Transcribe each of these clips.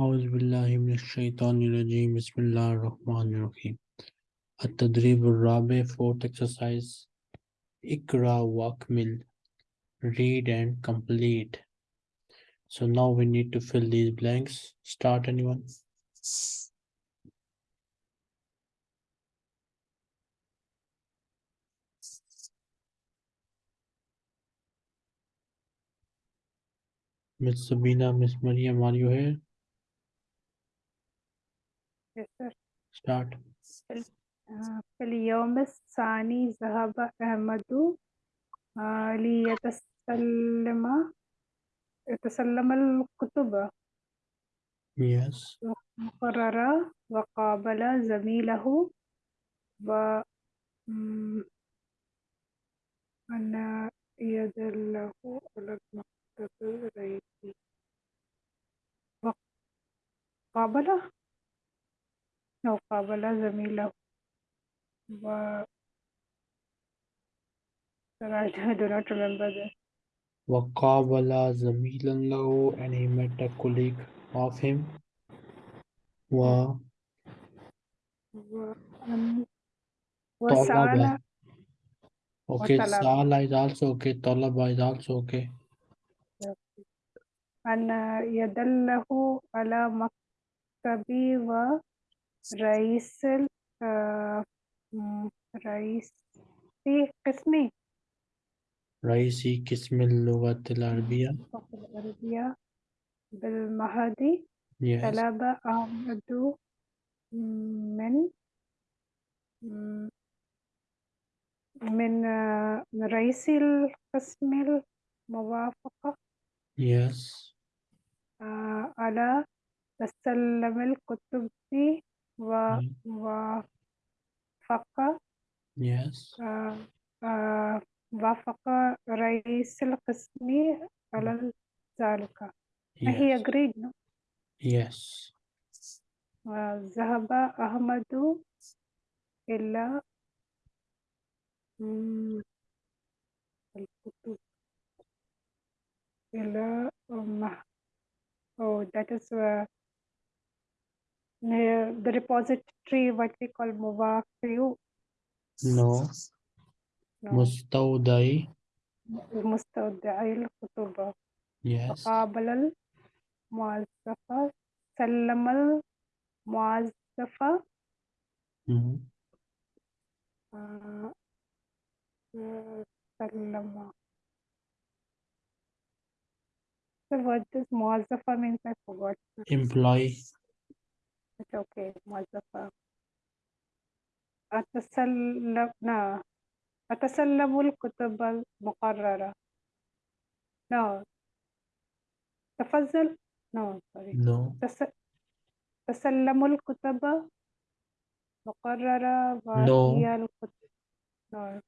أعوذ بالله من الشيطان الرجيم بسم الله الرحمن الرحيم التدريب الرابع fourth exercise اقرأ واكمل read and complete so now we need to fill these blanks start anyone Miss Sabina, Miss Mariam, are you here? start. في اليوم الثاني ذهب أحمد ليتسلم يتسلم الكتب yes. قرر وقابل زميله و أنا يد له على المكتب رأيتي وقابله وقابل أو قابل زميله و Sir, I do not remember this. وقابل زميلا له and he met a colleague of him و وأن- طلب وسأل okay وطلب. Sala is also okay Talaba is also okay أن يدله على مكتبي ورئيس ال- آه، م- رئيس قسمي رئيسي قسم اللغة العربية العربية بالمهدي yes طلب أحمد من من آه، من رئيس القسم الموافقة yes آه، على تسلم الكتب Mm. ووافق yes آه، آه، وافق رئيس القسم على ذلك هي yes agreed no? yes آه، ذهب أحمد إلى مم، الكتب إلى مه- oh that is uh, near the repository what we call موافق no no مستودعي مستودعي الكتب yes قابل الموظفة سلم الموظفة Mhm. آه، آه، سلم So what does موظفة means I forgot. employee It's okay, موظفة أتسلم لا أتسلم الكتب المقررة no تفضل no sorry no تس... تسلم الكتب مقررة وهي الكتب no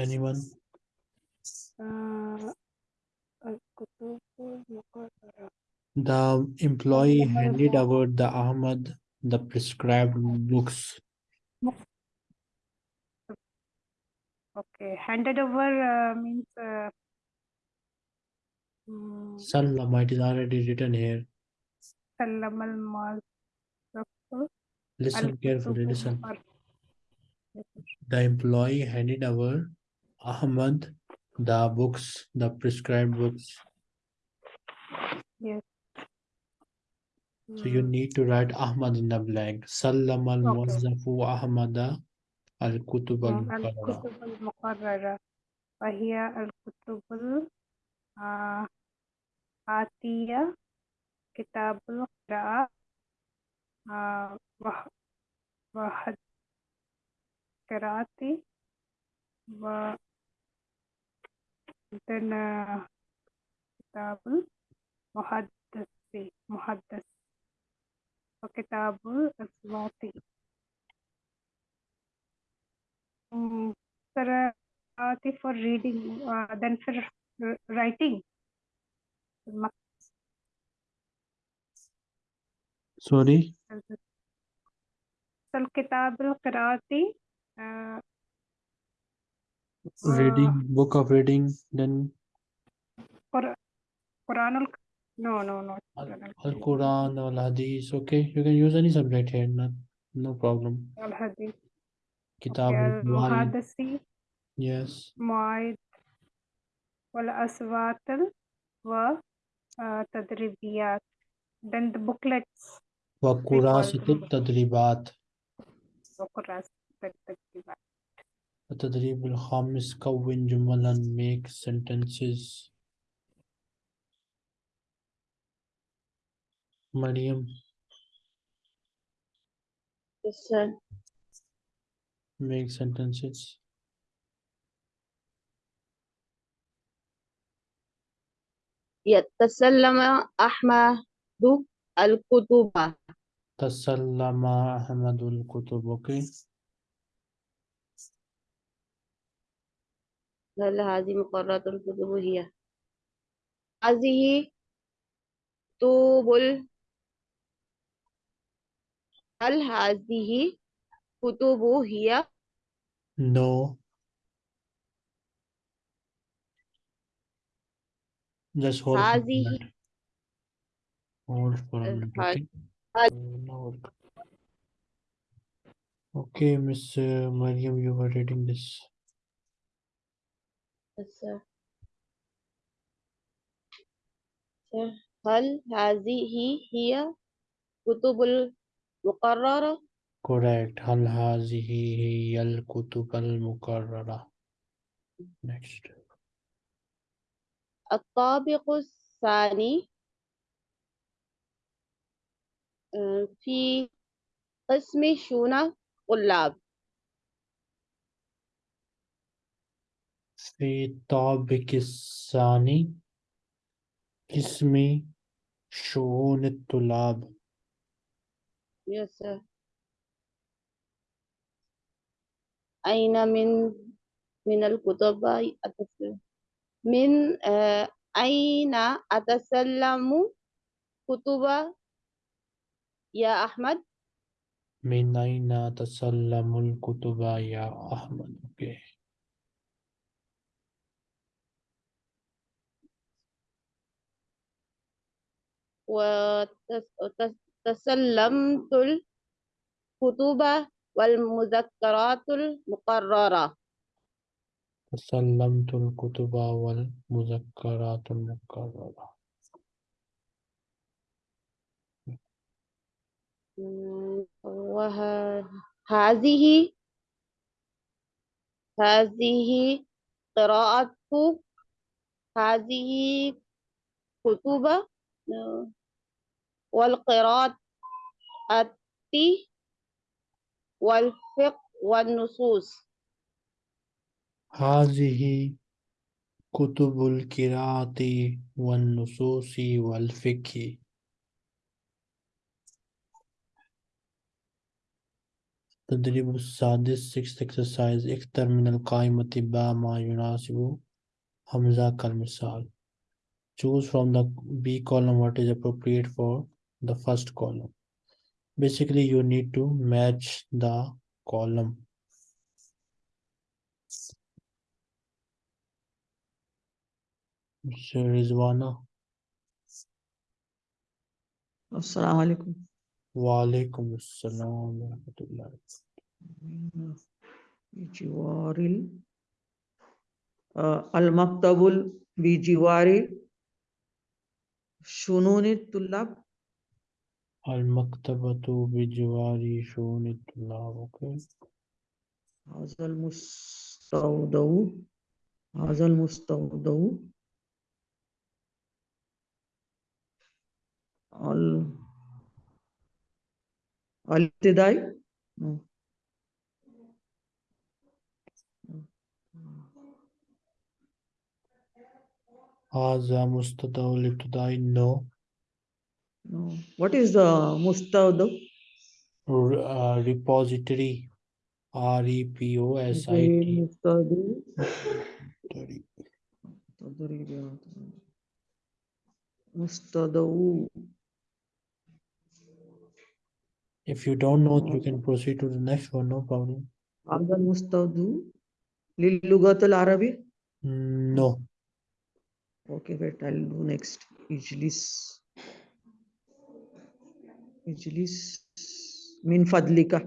anyone آه، الكتب المقررة the employee سلم handed المو- over the Ahmad the prescribed books. Okay, handed over uh, means. Uh, mm. um, Sallam, it is already written here. Salam al -mal Listen carefully, listen. The employee handed over Ahmad the books, the prescribed books. Yes. So you need to write Ahmad in the blank. Sallam al Muwazzafu Ahmada al Kutub al Mukarrara. Wahia al Kutub al Atiya Kitab al Qira'a uh, Wahad Qira'ati wa then Kitab al Muhaddasi Muhaddasi وكتاب الصوتي Mm, قراءتي for reading uh, then for r- writing مك- Sorry, الكتاب القراءتي آه، reading book of reading. Then قر- قرآن الك- No, no, not Al Quran. Al Quran or Hadith. Okay, you can use any subject here. Not, no problem. Al Hadith. Kitab Al al Fawaid. Muhaddisi, Yes. Muaid, Wal Aswatal, wa uh, Tadribiyat. Then the booklets, وكراسة التدريبات Bukras, Tadribat. التدريب الخامس كون جملا make sentences مريم. Yes, sir. make sentences. يتسلم أحمد الكتب. تسلم أحمد الكتب. Okay هل هذه مقررات الكتب هي؟ هذه كتب هل هذه كتب هي no just hold for a هذه minute hold for a Uh, minute hi. okay Hi. Uh, now hold. okay Miss uh, Mariam you were reading this Yes, sir. Sir, هل هذه هي كتب المقررة correct. هل هذه هي الكتب المكررة next. الطابق الثاني. آه، في قسم شؤون الطلاب. في الطابق الثاني قسم شؤون الطلاب. Sir. أين من من الكتب أتسلم من آه، أين أتسلم كتب يا أحمد من أين تسلم الكتب يا أحمد okay. وتسلمت الكتب والمذكرات المقررة. تسلمت الكتب والمذكرات المكررة وهذه هذه قراءة هذه كتب والقراءة والفقه والنصوص هذه كتب القراءة والنصوص والفقه تدريب السادس sixth exercise اختر من القائمة با ما يناسب همزة كالمثال choose from the B column what is appropriate for the first column. Basically you need to match the column. Sir, Rizwana uh, Assalamu alaikum. Wa alaikum assalam wa rahmatullahi Bijiwaril uh, Al-Maktabul Bijiwari Shununit Tullab المكتبة بجوار شؤون الطلاب هذا المستودع هذا المستودع. ال- الابتدائي. هذا مستدعى الابتدائي no No. What is the Mustawd? Uh, repository. R E P O S I T. Mustadawu. If you don't know, you can proceed to the next one, no problem. Agar Mustadu? Lil Lugat al Arabi? Mm, no. Okay, wait, I'll do next. Ijlis. Ijlis min fadlika.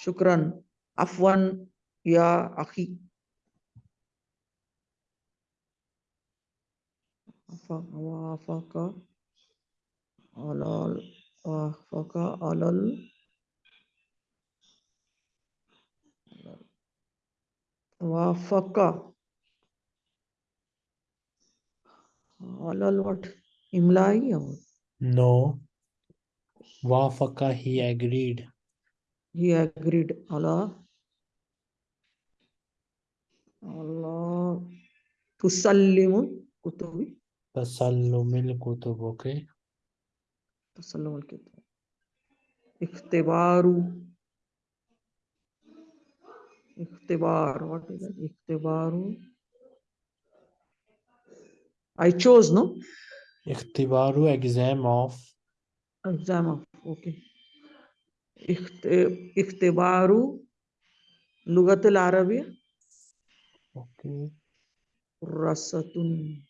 Shukran. Afwan ya akhi. Afa- Wafaka alal wafaka alal wafaka halal what? Imlai or? No. Wafaka, he agreed. He agreed. Allah. Allah. Tusallimun kutubi. Tasallumil kutub, okay. Tasallumil kutub. Ikhtibaru. Ikhtibar, what is that? Ikhtibaru. I chose, no? Ikhtibaru exam of. Exam of, okay. Ikhtibaru Lugat al-Arabiya. Okay. Rasatun.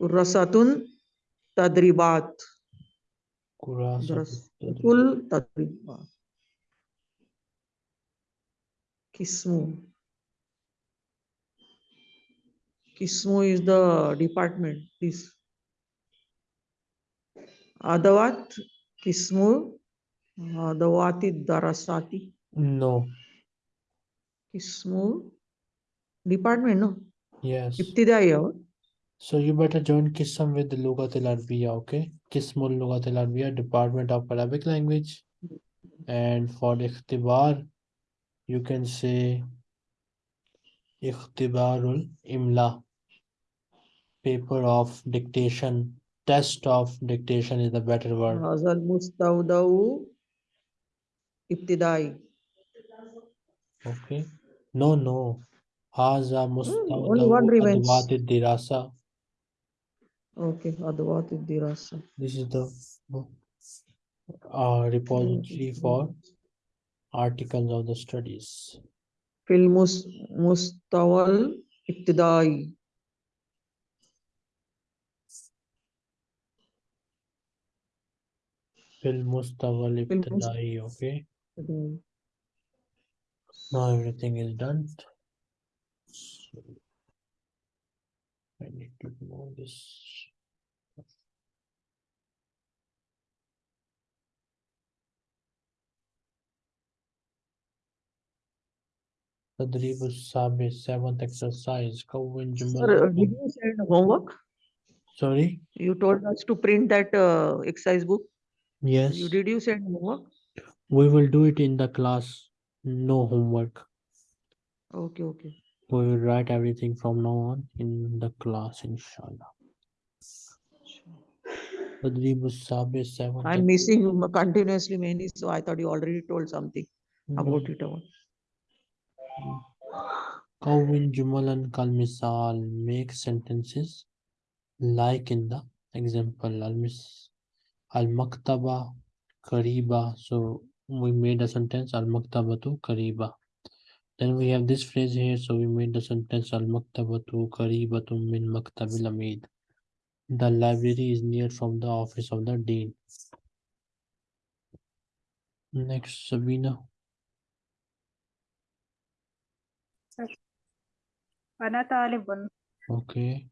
Rasatun Tadribat. Kurasatul Tadribat. Kismu. Kismu is the department. This. Adawat. Kismu. Adawati Darasati. No. Kismu. Department, no? Yes. Ibtidaiya. So you better join Kisam with the Lugat al Arabiya, okay? Kismul Lugat al Arabiya, Department of Arabic Language. And for the Ikhtibar, you can say Ikhtibarul Imla. Paper of dictation. Test of dictation is the better word. Hazal Mustawdau. Ibtidai. Okay. No, no. Haza only one mustawdawu remains. adwati dirasa. Okay. Adawati Dirasa. This is the uh, repository for articles of the studies. في المس مستوى الابتدائي Fil mustawal Fil mus- ibtidai, okay? Now everything is done. So, I need to remove this. Tadribu Sabi, seventh exercise. Sir, did you send homework? Sorry? You told us to print that uh, exercise book? Yes. You, did you send homework? We will do it in the class. No homework. Okay, okay. We will write everything from now on in the class, inshallah. Tadribu seventh. I'm missing continuously many, so I thought you already told something about it. All. Kawin Jumal and Kalmisal make sentences like in the example Al Maktaba Kariba. So we made a sentence Al Maktaba to Kariba. Then we have this phrase here. So we made the sentence Al Maktaba to Kariba to Min Maktabil Amid. The library is near from the office of the dean. Next, Sabina. أنا طالب okay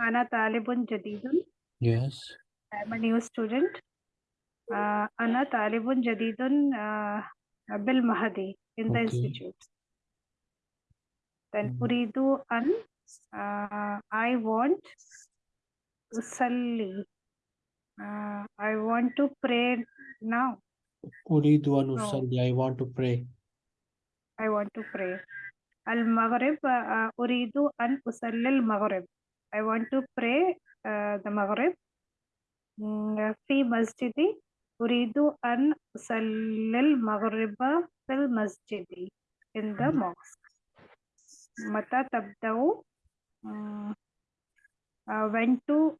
أنا طالب جديد yes I'm a new student آه، أنا طالب جديد آه، بالمهدي in the Okay. institute then Mhm. أريد أن آه، I want أصلي آه، I want to pray now أريد أن No. أصلي I want to pray I want to pray المغرب آه، أريد أن أصلي المغرب I want to pray uh, the مغرب مم، في مسجدي أريد أن أصلي المغرب في المسجد in the mosque متى تبدأ مم، uh, when to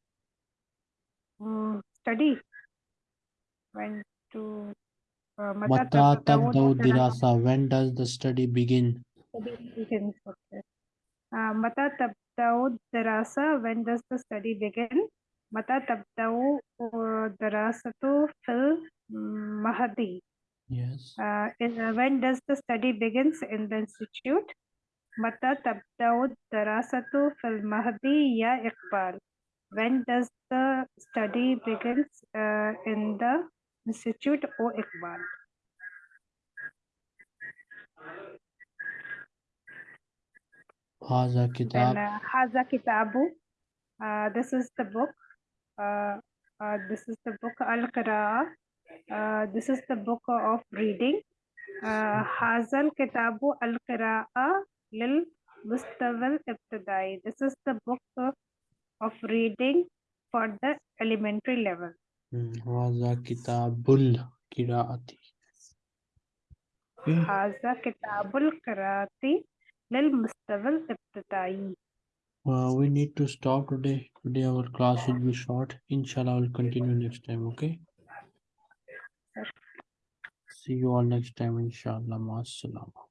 mm, study when to uh, متى Mata تبدأ tabda'u الدراسة dirasa. When does the study begin? study begins okay. uh, متى تبدأ الدراسة when does the study begin متى تبدأ الدراسة في المهدي Yes. uh, in, when does the study begins in the institute متى تبدأ الدراسة في المهدي يا إقبال when does the study begins uh, in the institute أو إقبال Haza kitab. And, Haza kitabu. Uh, this is the book. Uh, uh, this is the book Al-Qira'ah. this is the book of reading. Haza kitabu Al-Qira'ah lil This is the book of reading for the elementary level. Hmm, Haza kitabul kiraati. Haza kitabul kiraati. القراءة للمستوى الابتدائي Uh, we need to stop today. Today our class will be short. Inshallah, we'll continue next time. Okay. Sure. See you all next time. Inshallah. Ma'as-salama.